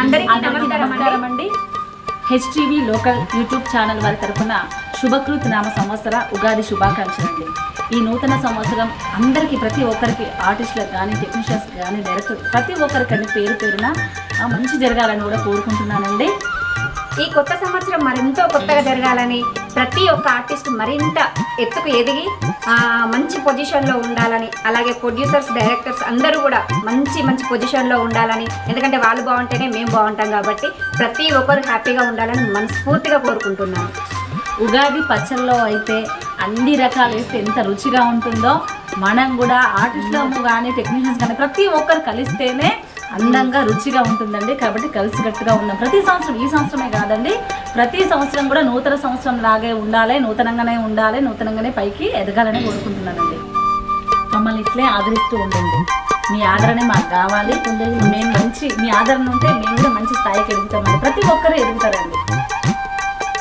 అందరికీ నమస్కారం అండి. హెచ్టీవీ లోకల్ యూట్యూబ్ ఛానల్ వారి తరఫున శుభకృత్ నామ సంవత్సర ఉగాది శుభాకాంక్షలు అండి ఈ నూతన సంవత్సరం అందరికీ ప్రతి ఒక్కరికి ఆర్టిస్టులకు కానీ టెక్నీషియన్స్ కానీ డైరెక్టర్ ప్రతి ఒక్కరికండి పేరు పేరున మంచి జరగాలని కూడా కోరుకుంటున్నానండి. ఈ కొత్త సంవత్సరం మరింత కొత్తగా జరగాలని ప్రతి ఒక్క ఆర్టిస్ట్ మరింత ఎత్తుకు ఎదిగి మంచి పొజిషన్లో ఉండాలని అలాగే ప్రొడ్యూసర్స్ డైరెక్టర్స్ అందరూ కూడా మంచి మంచి పొజిషన్లో ఉండాలని. ఎందుకంటే వాళ్ళు బాగుంటేనే మేము బాగుంటాం కాబట్టి ప్రతి ఒక్కరు హ్యాపీగా ఉండాలని మనస్ఫూర్తిగా కోరుకుంటున్నాను. ఉగాది పచ్చల్లో అయితే అన్ని రకాలు వేస్తే ఎంత రుచిగా ఉంటుందో. మనం కూడా ఆర్టిస్టులము కానీ టెక్నీషియన్స్ కానీ ప్రతి ఒక్కరు కలిస్తేనే అందంగా రుచిగా ఉంటుందండి. కాబట్టి కలిసికట్టుగా ఉన్నాం ప్రతి సంవత్సరం ఈ సంవత్సరమే కాదండి ప్రతి సంవత్సరం కూడా నూతన సంవత్సరం లాగే ఉండాలి నూతనంగానే ఉండాలి నూతనంగానే పైకి ఎదగాలని కోరుకుంటున్నానండి. మమ్మల్ని ఇట్లే ఆదరిస్తూ ఉండండి. మీ ఆదరణ మాకు కావాలి. మేము మంచి మీ ఆదరణ ఉంటే మేము కూడా మంచి స్థాయికి ఎదుగుతామండి. ప్రతి ఒక్కరూ ఎదుగుతారండి.